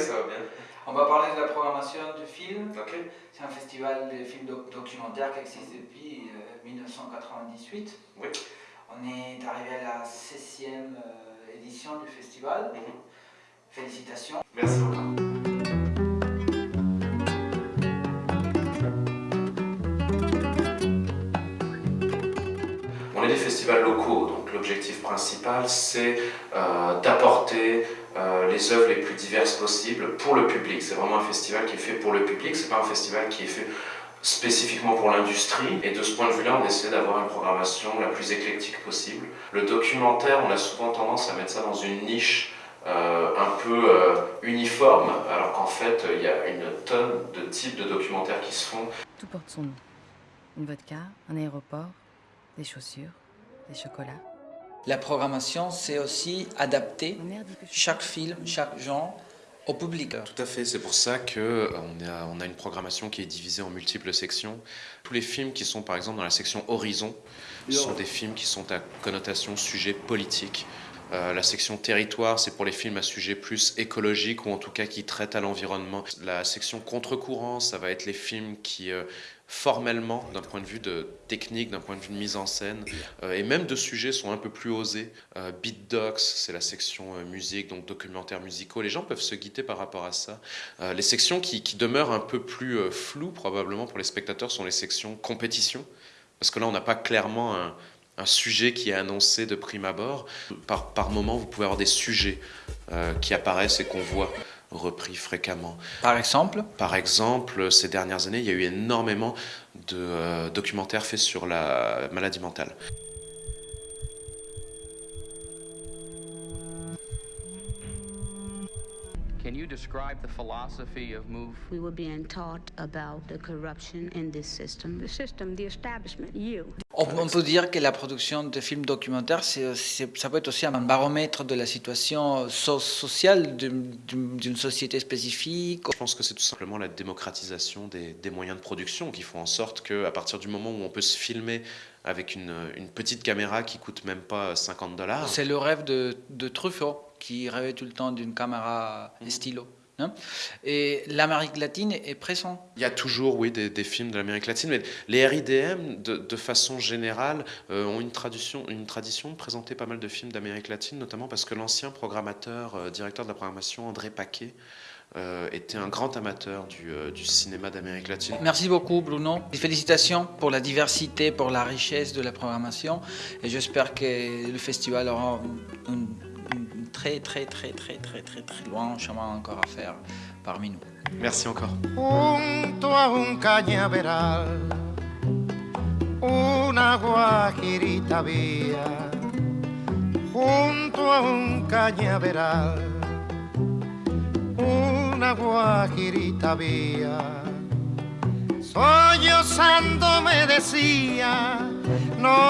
ça va bien. On va parler de la programmation du film. C'est un festival de films doc- documentaires qui existe depuis euh, 1998. Oui. On est arrivé à la 16e euh, édition du festival. Mhm. Félicitations. Merci beaucoup. On est des festivals locaux, donc l'objectif principal c'est euh, d'apporter euh, les œuvres les plus diverses possibles pour le public. C'est vraiment un festival qui est fait pour le public, c'est pas un festival qui est fait spécifiquement pour l'industrie. Et de ce point de vue-là, on essaie d'avoir une programmation la plus éclectique possible. Le documentaire, on a souvent tendance à mettre ça dans une niche euh, un peu euh, uniforme, alors qu'en fait, il y a une tonne de types de documentaires qui se font. Tout porte son nom. Une vodka, un aéroport, des chaussures, des chocolats. La programmation, c'est aussi adapter chaque film, chaque genre au public. Tout à fait, c'est pour ça qu'on a, on a une programmation qui est divisée en multiples sections. Tous les films qui sont par exemple dans la section Horizon sont des films qui sont à connotation sujet politique. Euh, la section territoire, c'est pour les films à sujet plus écologique ou en tout cas qui traitent à l'environnement. La section contre-courant, ça va être les films qui, euh, formellement, d'un point de vue de technique, d'un point de vue de mise en scène, euh, et même de sujets sont un peu plus osés. Beat Docs, c'est la section musique, donc documentaires musicaux. Les gens peuvent se guider par rapport à ça. Les sections qui, qui demeurent un peu plus floues probablement pour les spectateurs sont les sections compétition, parce que là on n'a pas clairement un, un sujet qui est annoncé de prime abord. Par, par moment, vous pouvez avoir des sujets euh, qui apparaissent et qu'on voit repris fréquemment. Par exemple, Par exemple, ces dernières années, il y a eu énormément de euh, documentaires faits sur la maladie mentale. Can you describe the philosophy of MOVE? We were being taught about the corruption in this system. the system, the establishment, you. on, on peut dire que la production de films documentaires, ça peut être aussi un baromètre de la situation so- sociale d'une société spécifique. Je pense que c'est tout simplement la démocratisation des, des moyens de production qui font en sorte qu'à partir du moment où on peut se filmer avec une, une petite caméra qui coûte même pas 50 dollars, C'est le rêve de, de Truffaut, qui rêvait tout le temps d'une caméra Mhm. stylo. hein. Et l'Amérique latine est présente. Il y a toujours, oui, des, des films de l'Amérique latine, mais les RIDM, de, de façon générale, euh, ont une tradition, une tradition de présenter pas mal de films d'Amérique latine, notamment parce que l'ancien programmateur, euh, directeur de la programmation, André Paquet, euh, était un grand amateur du, euh, du cinéma d'Amérique latine. Merci beaucoup Bruno. Félicitations pour la diversité, pour la richesse de la programmation. Et j'espère que le festival aura un, un- un très très très très très très très loin chemin encore à faire parmi nous. Merci encore. junto a un cañaveral, una guajirita había, junto a un cañaveral, una guajirita había, sollozando me decía, no